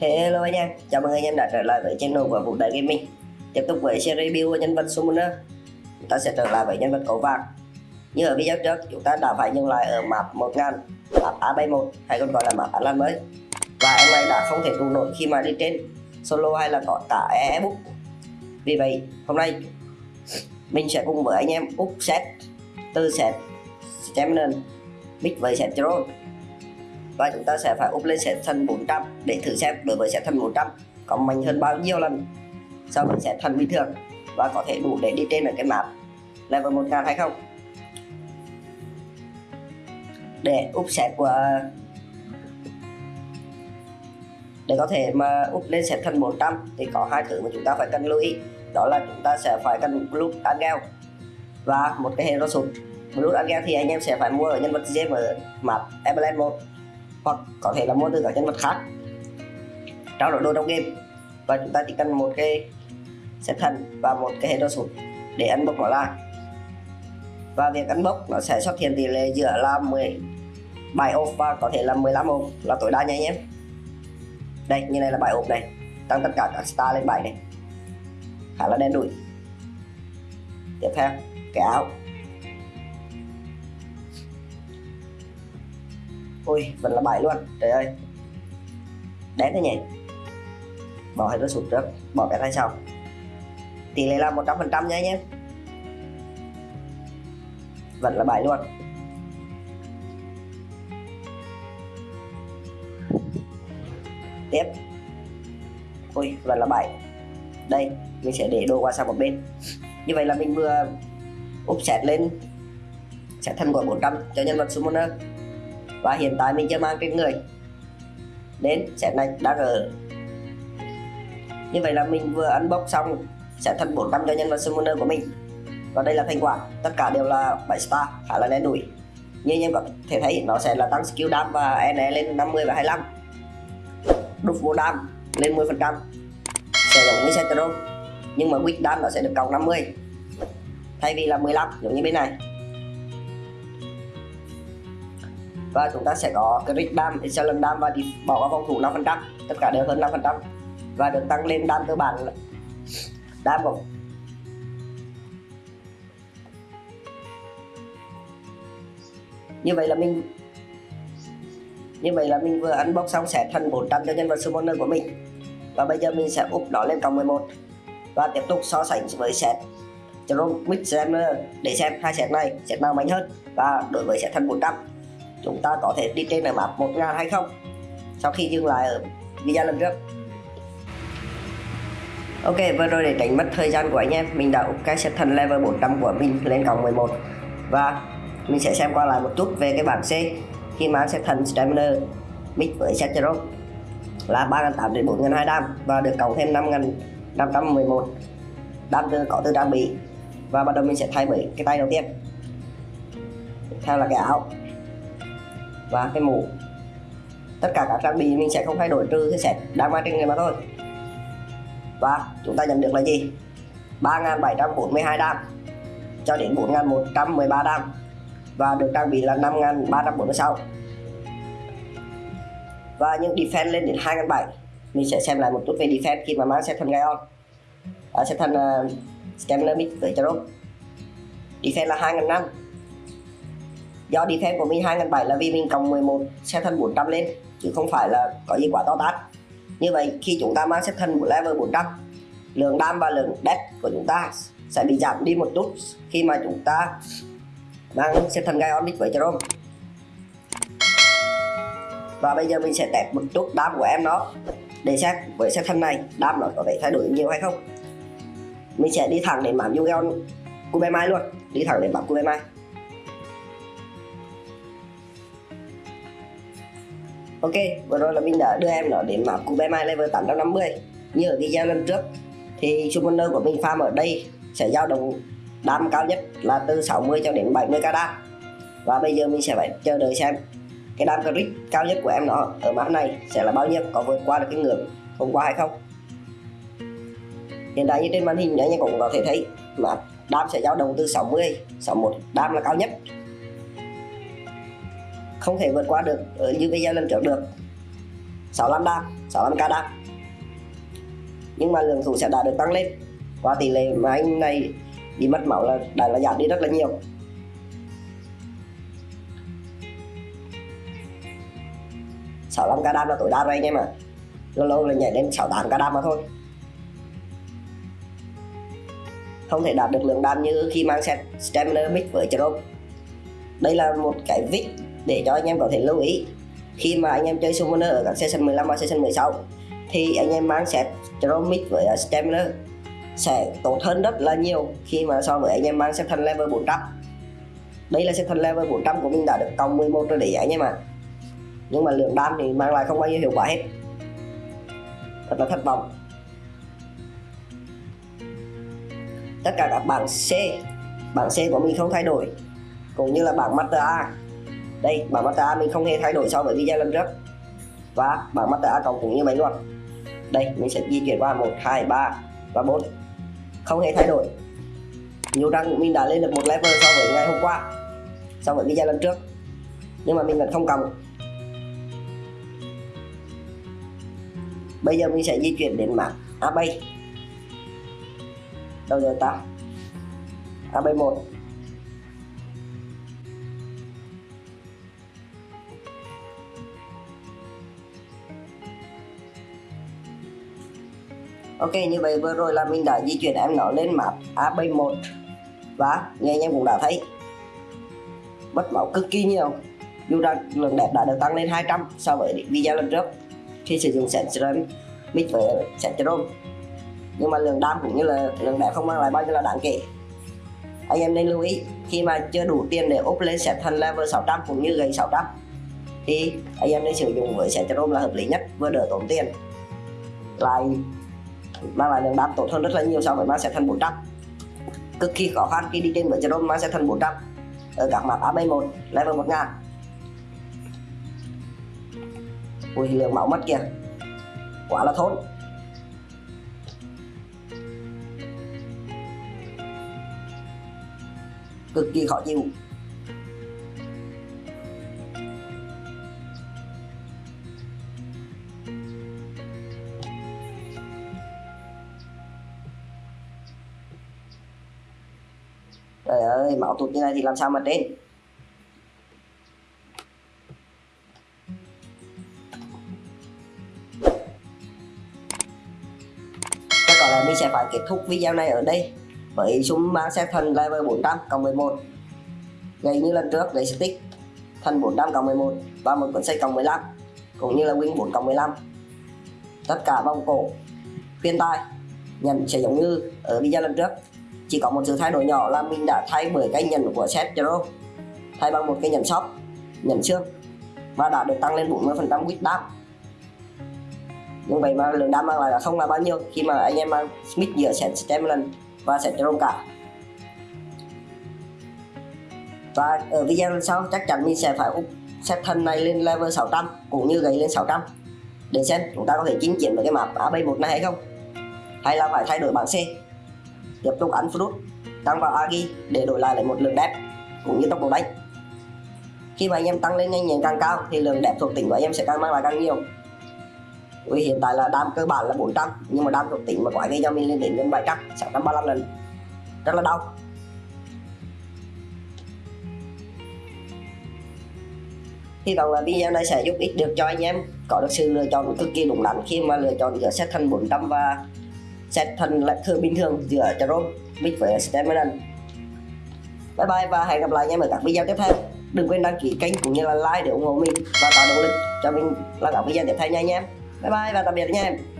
Hello anh em, chào mừng anh em đã trở lại với channel của Vũ Đại Gaming. Tiếp tục với series review nhân vật Summoner Chúng ta sẽ trở lại với nhân vật cầu vàng Như ở video trước, chúng ta đã phải dừng lại ở map 1000 Map A71 hay còn gọi là map Atlan mới. Và em này đã không thể trụ nổi khi mà đi trên solo hay là có cả e-book. Vì vậy, hôm nay mình sẽ cùng với anh em úp set từ set Stamina mix với set Drone và chúng ta sẽ phải up lên set thần 400 để thử xem đối với set thần 400 có mạnh hơn bao nhiêu lần so với set thần bình thường và có thể đủ để đi trên ở cái map. Level 1000 hay không? Để up set của để có thể mà up lên set thần 400 thì có hai thứ mà chúng ta phải cần lưu ý. Đó là chúng ta sẽ phải cần Blood Angel và một cái hero sụt. Blood Angel thì anh em sẽ phải mua ở nhân vật GM ở map Everland 1 hoặc có thể là mua từ các nhân vật khác. Trao đổi đồ trong game. Và chúng ta chỉ cần một cái xếp thần và một cái hero sụt để ăn bốc nó ra. Và việc ăn bốc nó sẽ xuất hiện tỷ lệ giữa là 17 ốp và có thể là 15 ốp là tối đa nha anh em. Đây, như này là 7 ốp này. Tăng tất cả các star lên 7 này. Khá là đen đủi. Tiếp theo, cái áo. Ui vẫn là bảy luôn. Trời ơi. Đét thế nhỉ? Bỏ hết nó sụt trước, bỏ cái tay sau. Tỷ lệ là 100 phần trăm nha anh em. Vẫn là bảy luôn. Tiếp. Ui, vẫn là bảy đây, mình sẽ để đồ qua sang một bên. Như vậy là mình vừa úp xét lên sẽ thân gọi 400 cho nhân vật summoner và hiện tại mình chưa mang trên người. Đến set này đang ở như vậy là mình vừa unbox xong, sẽ thân 400 cho nhân vật summoner của mình. Và đây là thành quả. Tất cả đều là 7 star, khá là đen đủi như anh em có thể thấy, nó sẽ là tăng skill dam và NE lên 50 và 25 đục vô dam lên 10 phần trăm. Sẽ giống như Centro nhưng mà quick dam nó sẽ được cộng 50 thay vì là 15 giống như bên này. Và chúng ta sẽ có crit dam, excellent dam và bỏ qua phòng thủ 5% tất cả đều hơn 5% và được tăng lên dam cơ bản dam của như vậy là mình như vậy là mình vừa unbox xong sẽ thành 400 cho nhân vật summoner của mình. Và bây giờ mình sẽ úp nó lên cộng 11 và tiếp tục so sánh với set Jerome Mix để xem hai set này set nào mạnh hơn và đối với set thần 400 chúng ta có thể đi trên ở map 1000 hay không? Sau khi dừng lại ở video lần trước. Ok, vừa rồi để tránh mất thời gian của anh em, mình đã up cái set thần level 400 của mình lên cộng 11 và mình sẽ xem qua lại một chút về cái bảng C. Khi mà set thần stamina mix với set zero là 3.800 đến 4.200 đam và được cộng thêm 5.511 đam từ có từ trang bị. Và bắt đầu mình sẽ thay bởi cái tay đầu tiên. Theo là cái áo và cái mũ. Tất cả các trang bị mình sẽ không thay đổi trừ cái set đang mang trên người mà thôi. Và chúng ta nhận được là gì? 3.742 đam cho đến 4.113 đam và được trang bị là 5.346 và những defense lên đến 2.700 mình sẽ xem lại một chút về defense khi mà mang set thần Gaion à, set thần uh, à, Stamina Mix với Charo defense là 2.500 do đi defense của mình 2007 là vì mình cộng 11 xe thân 400 lên, chứ không phải là có gì quá to tát. Như vậy, khi chúng ta mang xếp thân của level 400 lượng đam và lượng death của chúng ta sẽ bị giảm đi một chút khi mà chúng ta mang xếp thân Gaon với Jerome. Và bây giờ mình sẽ test một chút đam của em nó, để xem với xếp thân này, đam nó có thể thay đổi nhiều hay không. Mình sẽ đi thẳng đến map Yugeon Kubemai luôn, đi thẳng đến map Kubemai. Ok, vừa rồi là mình đã đưa em nó đến map BMI level 850 Như ở video lần trước Thì summoner của mình farm ở đây sẽ dao động đam cao nhất là từ 60 cho đến 70 k đam Và bây giờ mình sẽ phải chờ đợi xem cái đam crit cao nhất của em nó ở map này sẽ là bao nhiêu có vượt qua được cái ngưỡng hôm qua hay không. Hiện tại như trên màn hình anh em cũng có thể thấy mà đam sẽ dao động từ 60 61 đam là cao nhất không thể vượt qua được, ở như video lần trước được. 65 đam 65k đam nhưng mà lượng thủ sẽ đã được tăng lên. Qua tỷ lệ mà anh này bị mất máu là đã là giảm đi rất là nhiều. Sáu năm đam là tối đa rồi anh em ạ. Lâu lâu là nhảy lên 68 k đam mà thôi. Không thể đạt được lượng đam như khi mang set stamina mix với chrome đây là một cái vick để cho anh em có thể lưu ý. Khi mà anh em chơi summoner ở các session 15 và session 16 thì anh em mang set Jerome với à, stamina sẽ tốt hơn rất là nhiều khi mà so với anh em mang set thân level 400 đây là set thân level 400 của mình đã được cộng 11 rồi để anh em ạ. À. nhưng mà lượng đam thì mang lại không bao nhiêu hiệu quả hết. Thật là thất vọng. Tất cả các bảng C bảng C của mình không thay đổi, cũng như là bảng Master A đây, bảng mắt ta mình không hề thay đổi so với video lần trước. Và bảng mắt ta cộng cũng như vậy luôn. Đây, mình sẽ di chuyển qua 1 2 3 và 4 không hề thay đổi. Nhiều rằng mình đã lên được một level so với ngày hôm qua, so với video lần trước. Nhưng mà mình vẫn không cầm bây giờ mình sẽ di chuyển đến mảng A-Bay đâu rồi ta? AB1 Ok, như vậy vừa rồi là mình đã di chuyển em nó lên map AB1 và như anh em cũng đã thấy. Mất máu cực kỳ nhiều. Dù rằng lượng đẹp đã được tăng lên 200 so với video lần trước khi sử dụng Centrum mix với Centrum nhưng mà lượng đam cũng như là lượng đẹp không mang lại bao nhiêu là đáng kể. Anh em nên lưu ý, khi mà chưa đủ tiền để up lên set thành level 600 cũng như gầy 600 thì anh em nên sử dụng với set Chrome là hợp lý nhất, vừa đỡ tốn tiền. Lại mang lại lượng đáp tốt hơn rất là nhiều so với mang set thành 400 cực kỳ khó khăn khi đi trên với Jerome mang set thành 400 ở các map A71 level 1000 ui, lượng máu mất kìa. Quá là thốn. Cực kỳ khó chịu. Trời máu tụt như này thì làm sao mà trên Chắc có lẽ mình sẽ phải kết thúc video này ở đây. Với súng mang xe thần level 400 cộng 11 gầy như lần trước gây stick thần 400 cộng 11 và một cuốn sách cộng 15 cũng như là win 4 cộng 15 tất cả vòng cổ khuyên tai nhận sẽ giống như ở video lần trước chỉ có một sự thay đổi nhỏ là mình đã thay bởi cái nhận của set Zero thay bằng một cái nhận shop nhận xương. Và đã được tăng lên 40% quýt đam. Như vậy mà lượng đam mang lại là không là bao nhiêu khi mà anh em mang smith giữa set stamina và sẽ trông cả. Và ở video lần sau chắc chắn mình sẽ phải up set thân này lên level 600 cũng như gầy lên 600 để xem chúng ta có thể chinh chiến với cái map AB1 này hay không, hay là phải thay đổi bảng C tiếp tục ăn fruit. Tăng vào agi để đổi lại lại một lượng đẹp, cũng như tốc độ đánh khi mà anh em tăng lên nhanh nhẹn càng cao thì lượng đẹp thuộc tính của anh em sẽ càng mang lại càng nhiều. Vì hiện tại là đam cơ bản là 400 nhưng mà đam thuộc tính mà quái gây cho mình lên đến gần 700 635 lần. Rất là đau. Hy vọng là video này sẽ giúp ích được cho anh em, có được sự lựa chọn cực kỳ đúng đắn khi mà lựa chọn giữa set thành 400 và set thân lại thường bình thường giữa Jerome mix với Stamina bye bye và hẹn gặp lại anh em ở các video tiếp theo. Đừng quên đăng ký kênh cũng như là like để ủng hộ mình và tạo động lực cho mình làm các video tiếp theo nha anh em bye bye và tạm biệt nha em.